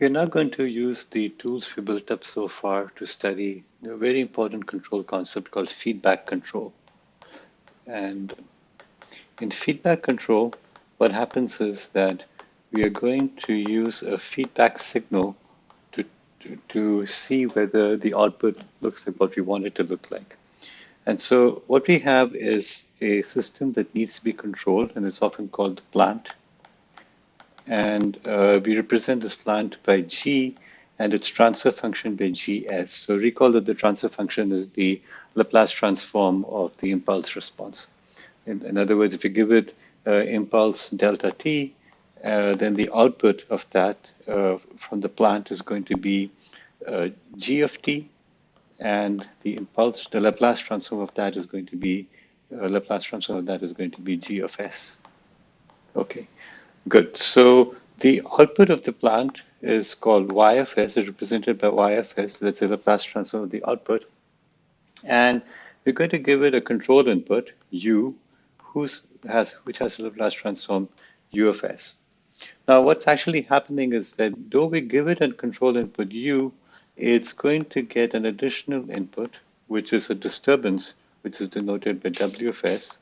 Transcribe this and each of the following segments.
We're now going to use the tools we built up so far to study a very important control concept called feedback control. And in feedback control, what happens is that we are going to use a feedback signal to, to, to see whether the output looks like what we want it to look like. And so what we have is a system that needs to be controlled and it's often called the plant. And uh, we represent this plant by G and its transfer function by Gs. So recall that the transfer function is the Laplace transform of the impulse response. In, in other words, if you give it uh, impulse delta t, uh, then the output of that uh, from the plant is going to be uh, g of t and the impulse, the Laplace transform of that is going to be, uh, Laplace transform of that is going to be g of s. Okay, good. So the output of the plant is called YFS, of s, is represented by y of s. That's the Laplace transform of the output. And we're going to give it a control input, u, who's has which has a Laplace transform u of s. Now, what's actually happening is that though we give it a control input u, it's going to get an additional input, which is a disturbance, which is denoted by W of S.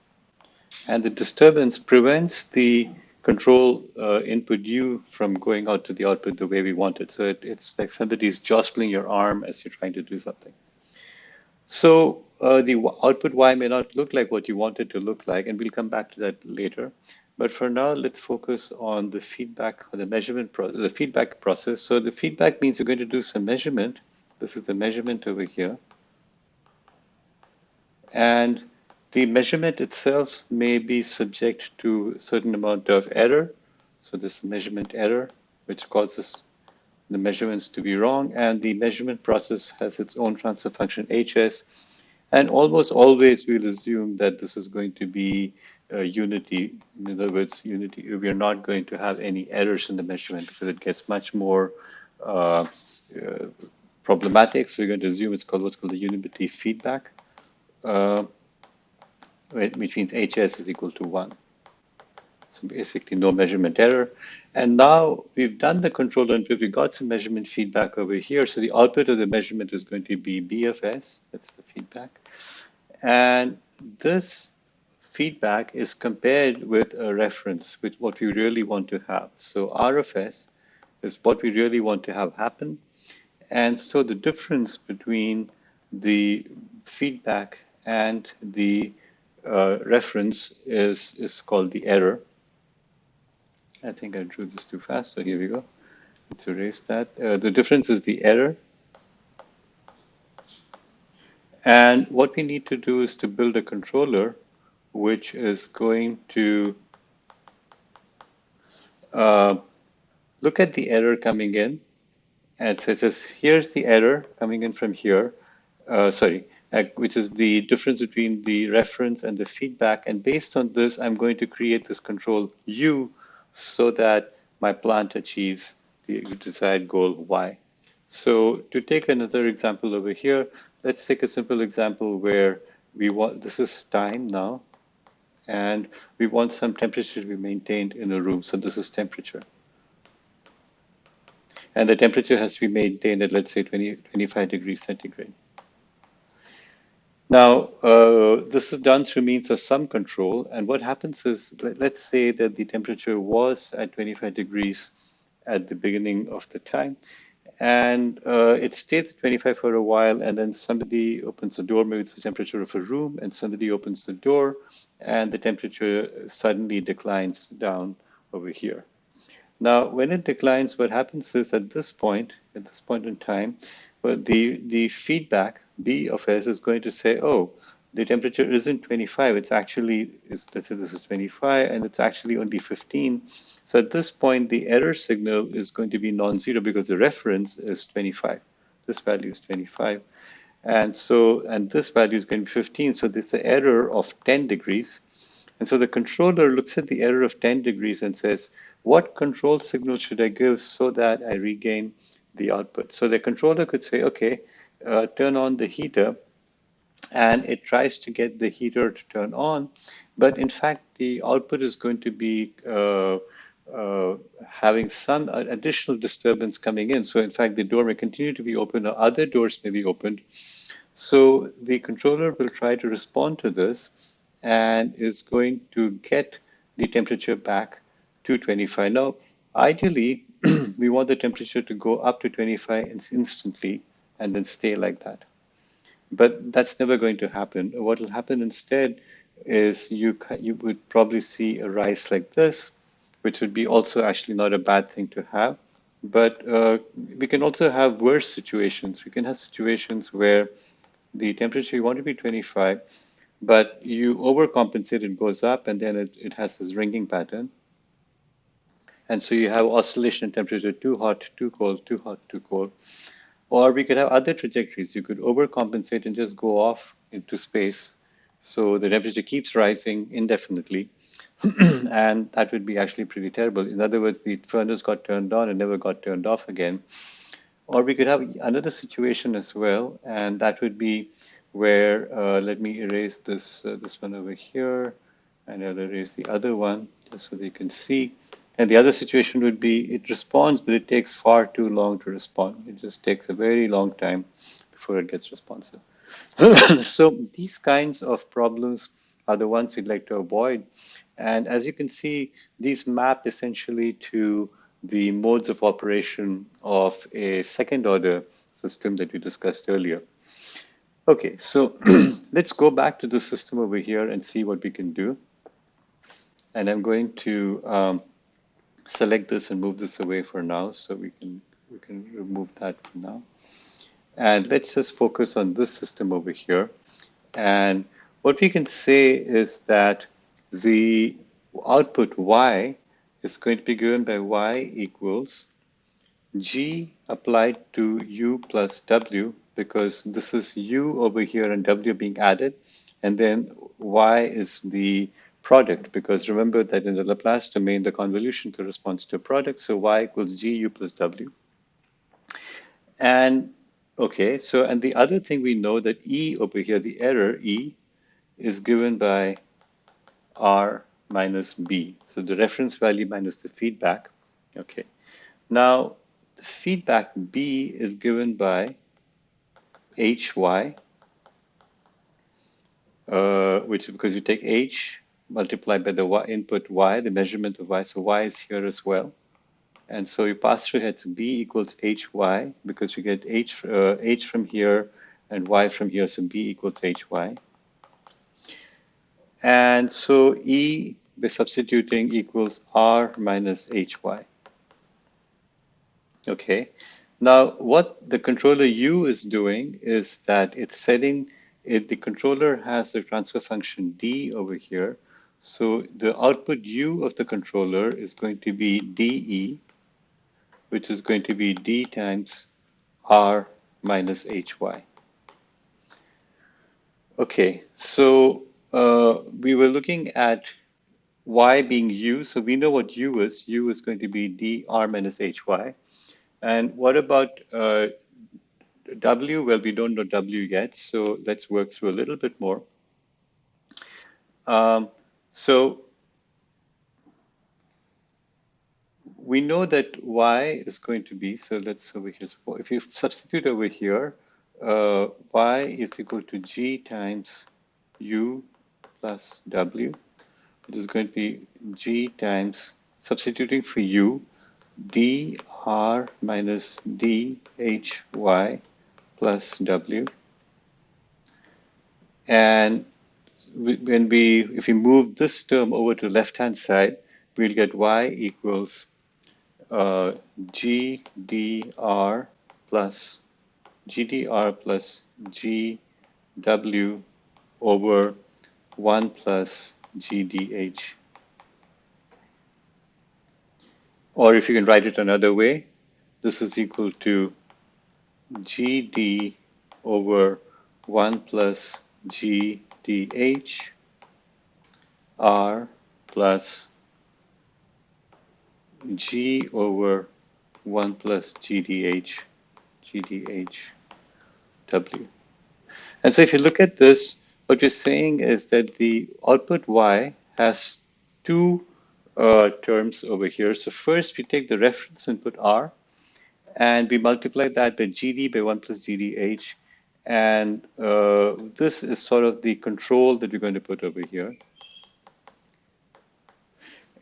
And the disturbance prevents the control uh, input U from going out to the output the way we want it. So it, it's like somebody's jostling your arm as you're trying to do something. So uh, the output Y may not look like what you want it to look like, and we'll come back to that later. But for now, let's focus on the feedback or the measurement process, the feedback process. So the feedback means we're going to do some measurement. This is the measurement over here. And the measurement itself may be subject to a certain amount of error. So this measurement error, which causes the measurements to be wrong. And the measurement process has its own transfer function HS. And almost always we'll assume that this is going to be uh, unity. In other words, unity. We are not going to have any errors in the measurement because it gets much more uh, uh, problematic. So we're going to assume it's called what's called the unity feedback, uh, which means HS is equal to one. So basically no measurement error. And now we've done the control input, We've got some measurement feedback over here. So the output of the measurement is going to be BFS, that's the feedback. And this feedback is compared with a reference with what we really want to have. So RFS is what we really want to have happen. And so the difference between the feedback and the uh, reference is, is called the error. I think I drew this too fast, so here we go. Let's erase that. Uh, the difference is the error. And what we need to do is to build a controller which is going to uh, look at the error coming in. And so it says, here's the error coming in from here, uh, sorry, Uh, which is the difference between the reference and the feedback. And based on this, I'm going to create this control U so that my plant achieves the desired goal Y. So to take another example over here, let's take a simple example where we want, this is time now, and we want some temperature to be maintained in a room. So this is temperature. And the temperature has to be maintained at, let's say, 20, 25 degrees centigrade. Now, uh, this is done through means of some control. And what happens is, let's say that the temperature was at 25 degrees at the beginning of the time and uh, it stays at 25 for a while and then somebody opens the door maybe it's the temperature of a room and somebody opens the door and the temperature suddenly declines down over here now when it declines what happens is at this point at this point in time well, the the feedback b of s is going to say oh the temperature isn't 25, it's actually, it's, let's say this is 25 and it's actually only 15. So at this point, the error signal is going to be non-zero because the reference is 25. This value is 25. And so, and this value is going to be 15. So there's an error of 10 degrees. And so the controller looks at the error of 10 degrees and says, what control signal should I give so that I regain the output? So the controller could say, okay, uh, turn on the heater and it tries to get the heater to turn on. But in fact, the output is going to be uh, uh, having some additional disturbance coming in. So in fact, the door may continue to be open or other doors may be opened. So the controller will try to respond to this and is going to get the temperature back to 25. Now, ideally, we want the temperature to go up to 25 instantly and then stay like that. But that's never going to happen. What will happen instead is you, you would probably see a rise like this, which would be also actually not a bad thing to have. But uh, we can also have worse situations. We can have situations where the temperature you want to be 25, but you overcompensate, it goes up, and then it, it has this ringing pattern. And so you have oscillation in temperature, too hot, too cold, too hot, too cold. Or we could have other trajectories. You could overcompensate and just go off into space. So the temperature keeps rising indefinitely. and that would be actually pretty terrible. In other words, the furnace got turned on and never got turned off again. Or we could have another situation as well, and that would be where, uh, let me erase this, uh, this one over here, and I'll erase the other one just so they can see. And the other situation would be it responds, but it takes far too long to respond. It just takes a very long time before it gets responsive. so these kinds of problems are the ones we'd like to avoid. And as you can see, these map essentially to the modes of operation of a second order system that we discussed earlier. Okay, so let's go back to the system over here and see what we can do. And I'm going to um, select this and move this away for now so we can we can remove that for now. And let's just focus on this system over here. And what we can say is that the output y is going to be given by y equals g applied to u plus w because this is u over here and w being added and then y is the product because remember that in the Laplace domain the convolution corresponds to a product so y equals g u plus w and okay so and the other thing we know that e over here the error e is given by r minus b. So the reference value minus the feedback. Okay. Now, the feedback b is given by hy, uh, which because you take h multiplied by the y, input y, the measurement of y, so y is here as well. And so you pass through here, so b equals hy, because you get h, uh, h from here and y from here, so b equals hy. And so E by substituting equals R minus HY. Okay. Now, what the controller U is doing is that it's setting it, the controller has a transfer function D over here. So the output U of the controller is going to be DE, which is going to be D times R minus HY. Okay, so uh, we were looking at y being u, so we know what u is. u is going to be dr minus hy. And what about uh, w? Well, we don't know w yet, so let's work through a little bit more. Um, so we know that y is going to be, so let's over here, if you substitute over here, uh, y is equal to g times u plus W, it is going to be G times, substituting for U, dr minus dhy plus W. And when we, if we move this term over to left-hand side, we'll get y equals uh, gdr plus gdr plus gw over 1 plus GDH. Or if you can write it another way, this is equal to GD over 1 plus GDH R plus G over 1 plus GDH, GDH W. And so if you look at this, what you're saying is that the output y has two uh, terms over here. So first we take the reference input R and we multiply that by GD by 1 plus GDH. And uh, this is sort of the control that we're going to put over here.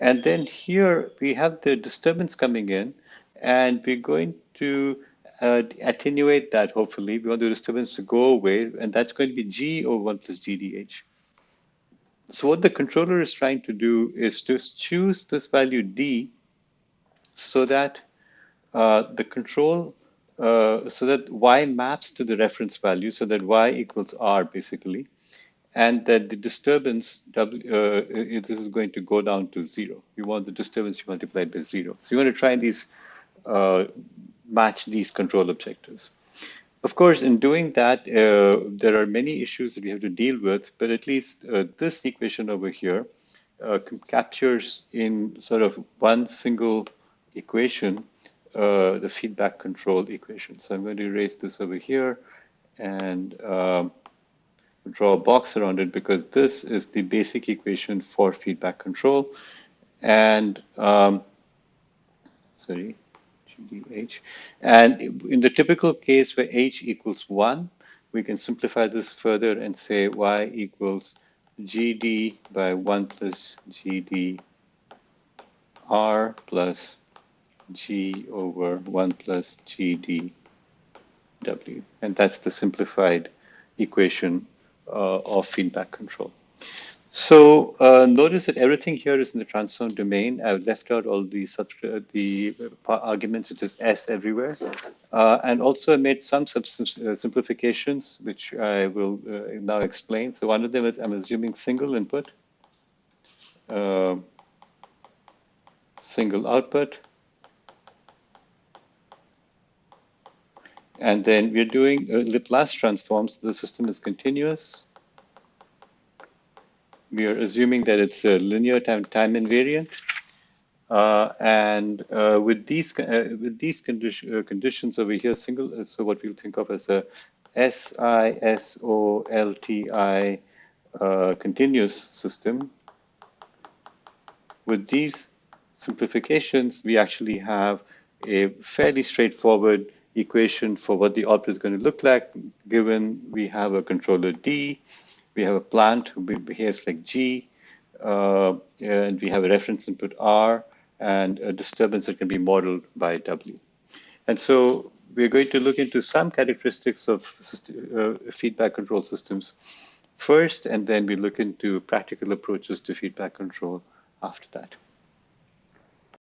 And then here we have the disturbance coming in and we're going to uh, attenuate that hopefully. We want the disturbance to go away and that's going to be G over 1 plus GDH. So what the controller is trying to do is to choose this value D so that uh, the control, uh, so that Y maps to the reference value, so that Y equals R basically, and that the disturbance, w, uh, this is going to go down to zero. You want the disturbance multiplied by zero. So you want to try these, uh, match these control objectives. Of course, in doing that, uh, there are many issues that we have to deal with, but at least uh, this equation over here captures in sort of one single equation uh, the feedback control equation. So I'm going to erase this over here and um, draw a box around it because this is the basic equation for feedback control. And um, sorry, GDH. And in the typical case where H equals one, we can simplify this further and say Y equals GD by one plus GD R plus G over one plus gdw. And that's the simplified equation uh, of feedback control. So uh, notice that everything here is in the transform domain. I've left out all the, uh, the arguments, which is S everywhere. Uh, and also I made some uh, simplifications, which I will uh, now explain. So one of them is I'm assuming single input, single output. And then we're doing Laplace transforms. The system is continuous we are assuming that it's a linear time time invariant. Uh, and uh, with these uh, with these uh, conditions over here, single uh, so what we'll think of as a S I S O L T I uh, continuous system. With these simplifications, we actually have a fairly straightforward equation for what the output is going to look like, given we have a controller D we have a plant who behaves like G, uh, and we have a reference input R and a disturbance that can be modeled by W. And so we're going to look into some characteristics of uh, feedback control systems first, and then we look into practical approaches to feedback control after that.